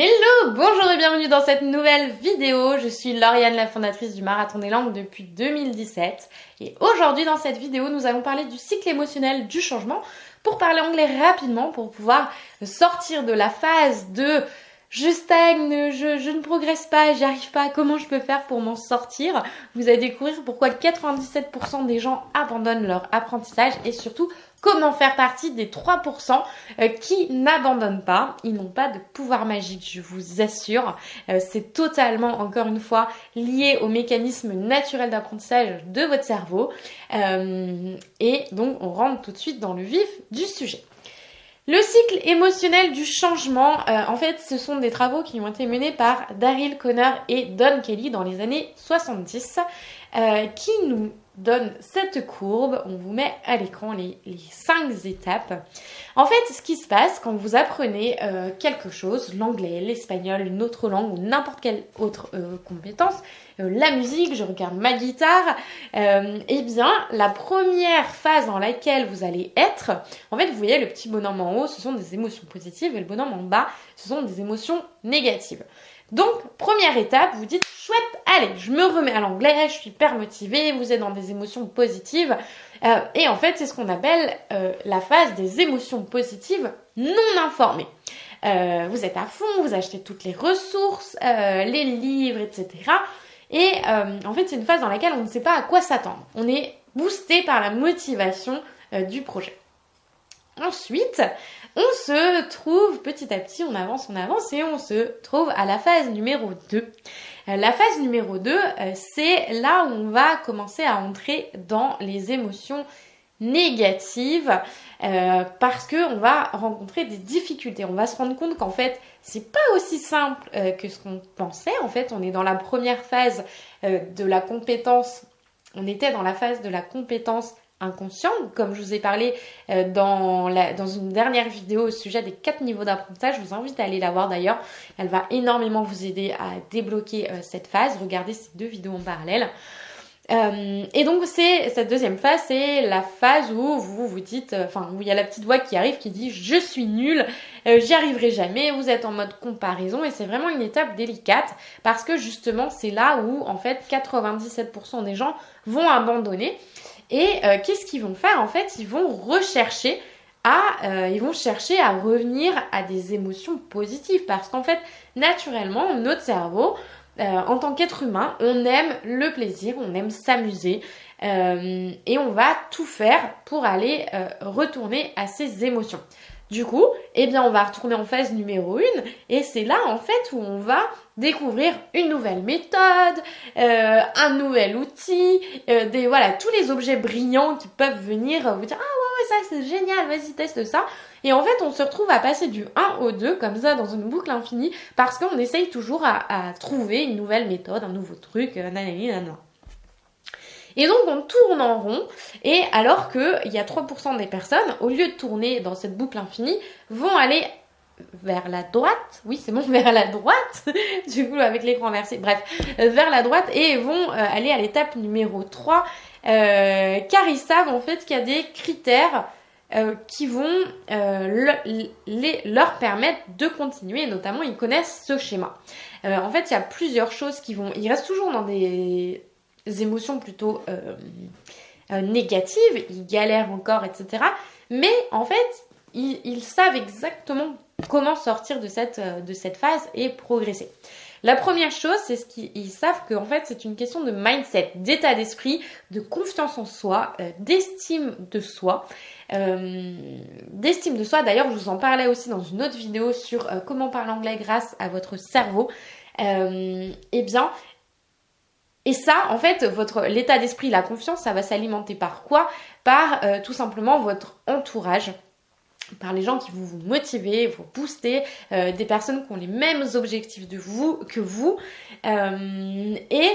Hello, bonjour et bienvenue dans cette nouvelle vidéo. Je suis Lauriane, la fondatrice du Marathon des Langues depuis 2017. Et aujourd'hui dans cette vidéo, nous allons parler du cycle émotionnel du changement pour parler anglais rapidement, pour pouvoir sortir de la phase de je stagne, je, ne progresse pas, j'y arrive pas, comment je peux faire pour m'en sortir? Vous allez découvrir pourquoi 97% des gens abandonnent leur apprentissage et surtout comment faire partie des 3% euh, qui n'abandonnent pas. Ils n'ont pas de pouvoir magique, je vous assure. Euh, c'est totalement, encore une fois, lié au mécanisme naturel d'apprentissage de votre cerveau. Euh, et donc, on rentre tout de suite dans le vif du sujet. Le cycle émotionnel du changement, euh, en fait, ce sont des travaux qui ont été menés par Daryl Connor et Don Kelly dans les années 70, euh, qui nous donne cette courbe. On vous met à l'écran les, cinq étapes. En fait, ce qui se passe quand vous apprenez euh, quelque chose, l'anglais, l'espagnol, une autre langue ou n'importe quelle autre euh, compétence, euh, la musique, je regarde ma guitare, eh bien, la première phase dans laquelle vous allez être, en fait, vous voyez le petit bonhomme en haut, ce sont des émotions positives et le bonhomme en bas, ce sont des émotions négatives. Donc, première étape, vous dites chouette, allez, je me remets à l'anglais, je suis hyper motivée, vous êtes dans des émotions positives. Euh, et en fait, c'est ce qu'on appelle euh, la phase des émotions positives non informées. Euh, vous êtes à fond, vous achetez toutes les ressources, les livres, etc. Et en fait, c'est une phase dans laquelle on ne sait pas à quoi s'attendre. On est boosté par la motivation du projet. Ensuite, on se trouve petit à petit, on avance, on avance et on se trouve à la phase numéro 2. Euh, la phase numéro 2, euh, c'est là où on va commencer à entrer dans les émotions négatives euh, parce que on va rencontrer des difficultés. On va se rendre compte qu'en fait, c'est pas aussi simple que ce qu'on pensait. En fait, on est dans la première phase de la compétence. On était dans la phase de la compétence inconscient, comme je vous ai parlé euh, dans, une dernière vidéo au sujet des quatre niveaux d'apprentissage. Je vous invite à aller la voir d'ailleurs. Elle va énormément vous aider à débloquer euh, cette phase. Regardez ces deux vidéos en parallèle. Euh, et donc c'est cette deuxième phase, c'est la phase où vous vous dites, enfin où il y a la petite voix qui arrive qui dit je suis nul, j'y arriverai jamais. Vous êtes en mode comparaison et c'est vraiment une étape délicate parce que justement c'est là où en fait 97% des gens vont abandonner. Et euh, qu'est-ce qu'ils vont faire En fait, ils vont rechercher à, euh, ils vont chercher à revenir à des émotions positives parce qu'en fait, naturellement, notre cerveau, euh, en tant qu'être humain, on aime le plaisir, on aime s'amuser et on va tout faire pour aller retourner à ces émotions. Du coup, eh bien, on va retourner en phase numéro 1 et c'est là en fait où on va découvrir une nouvelle méthode, euh, un nouvel outil, euh, des voilà tous les objets brillants qui peuvent venir vous dire ah ouais ouais ça c'est génial, vas-y teste ça. Et en fait, on se retrouve à passer du 1 au 2 comme ça dans une boucle infinie parce qu'on essaye toujours à, trouver une nouvelle méthode, un nouveau truc, euh, nanani, nanana. Et donc on tourne en rond, et alors qu'il y a 3% des personnes, au lieu de tourner dans cette boucle infinie, vont aller vers la droite, oui c'est bon, vers la droite, du coup avec l'écran inversé, bref, euh, vers la droite et vont euh, aller à l'étape numéro 3, euh, car ils savent en fait qu'il y a des critères qui vont leur permettre de continuer, notamment ils connaissent ce schéma. en fait, il y a plusieurs choses qui vont... Ils restent toujours dans des émotions plutôt euh, euh, négatives, ils galèrent encore, etc. Mais en fait, ils, savent exactement comment sortir de cette, euh, de cette phase et progresser. La première chose, c'est ce qu'ils savent qu'en fait, c'est une question de mindset, d'état d'esprit, de confiance en soi, d'estime de soi. d'estime de soi, d'ailleurs, je vous en parlais aussi dans une autre vidéo sur comment parler anglais grâce à votre cerveau. eh bien, et ça, en fait, votre l'état d'esprit, la confiance, ça va s'alimenter par quoi? Par euh, tout simplement votre entourage par les gens qui vont vous motiver, vous booster, euh, des personnes qui ont les mêmes objectifs que vous, euh, et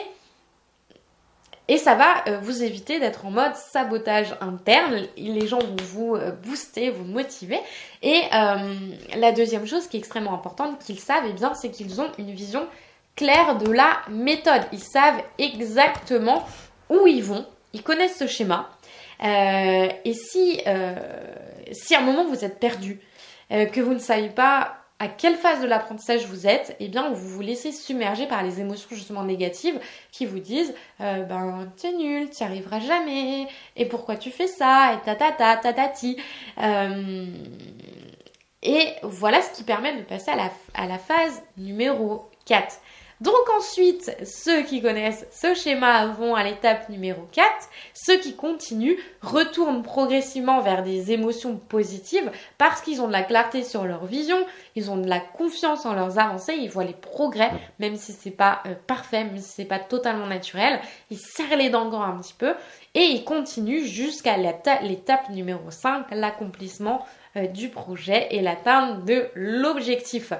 et ça va vous éviter d'être en mode sabotage interne. Les gens vont vous booster, vous motiver. Et la deuxième chose qui est extrêmement importante qu'ils savent, eh bien, c'est qu'ils ont une vision clair de la méthode. Ils savent exactement où ils vont. Ils connaissent ce schéma. Euh, et si, euh, si à un moment vous êtes perdu, euh, que vous ne savez pas à quelle phase de l'apprentissage vous êtes, eh bien vous vous laissez submerger par les émotions justement négatives qui vous disent ben t'es nul, t'y arriveras jamais, et pourquoi tu fais ça, et ta ta ta ta ta ti. Et voilà ce qui permet de passer à la, à la phase numéro 4. Donc ensuite, ceux qui connaissent ce schéma vont à l'étape numéro 4. Ceux qui continuent retournent progressivement vers des émotions positives parce qu'ils ont de la clarté sur leur vision, ils ont de la confiance en leurs avancées, ils voient les progrès, même si c'est pas euh, parfait, même si c'est pas totalement naturel. Ils serrent les dents un petit peu et ils continuent jusqu'à l'étape numéro 5, l'accomplissement euh, du projet et l'atteinte de l'objectif.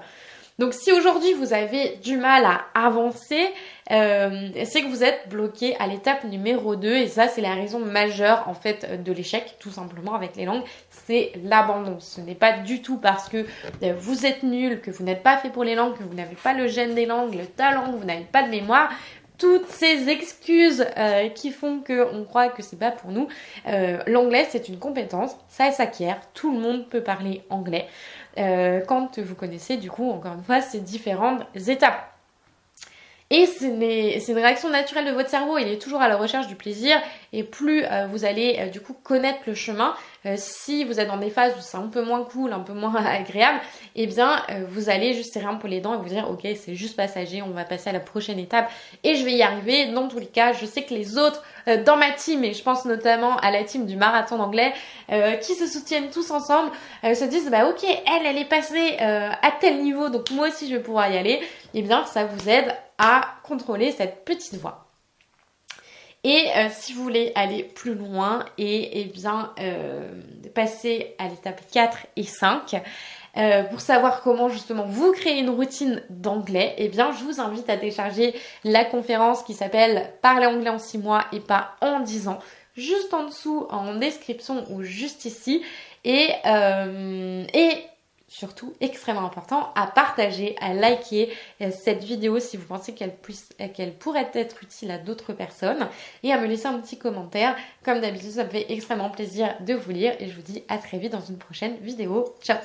Donc si aujourd'hui vous avez du mal à avancer, euh, c'est que vous êtes bloqué à l'étape numéro 2 et ça c'est la raison majeure en fait de l'échec tout simplement avec les langues, c'est l'abandon. Ce n'est pas du tout parce que euh, vous êtes nul, que vous n'êtes pas fait pour les langues, que vous n'avez pas le gène des langues, le talent, que vous n'avez pas de mémoire, toutes ces excuses euh, qui font qu'on croit que c'est pas pour nous. L'anglais c'est une compétence, ça s'acquiert, tout le monde peut parler anglais. Euh, quand vous connaissez du coup encore une fois ces différentes étapes. Et c'est une réaction naturelle de votre cerveau, il est toujours à la recherche du plaisir et plus euh, vous allez euh, du coup connaître le chemin, euh, si vous êtes dans des phases où c'est un peu moins cool, un peu moins agréable, eh bien vous allez juste serrer un peu les dents et vous dire ok c'est juste passager, on va passer à la prochaine étape et je vais y arriver. Dans tous les cas, je sais que les autres dans ma team, et je pense notamment à la team du marathon d'anglais, qui se soutiennent tous ensemble, se disent bah ok elle elle est passée à tel niveau donc moi aussi je vais pouvoir y aller, et eh bien ça vous aide à contrôler cette petite voix. Et euh, si vous voulez aller plus loin et, eh bien euh, passer à l'étape 4 et 5, euh, pour savoir comment justement vous créer une routine d'anglais, eh bien je vous invite à télécharger la conférence qui s'appelle Parler anglais en 6 mois et pas en 10 ans juste en dessous en description ou juste ici. Et, et surtout extrêmement important, à partager, à liker euh, cette vidéo si vous pensez qu'elle qu'elle pourrait être utile à d'autres personnes et à me laisser un petit commentaire. Comme d'habitude, ça me fait extrêmement plaisir de vous lire et je vous dis à très vite dans une prochaine vidéo. Ciao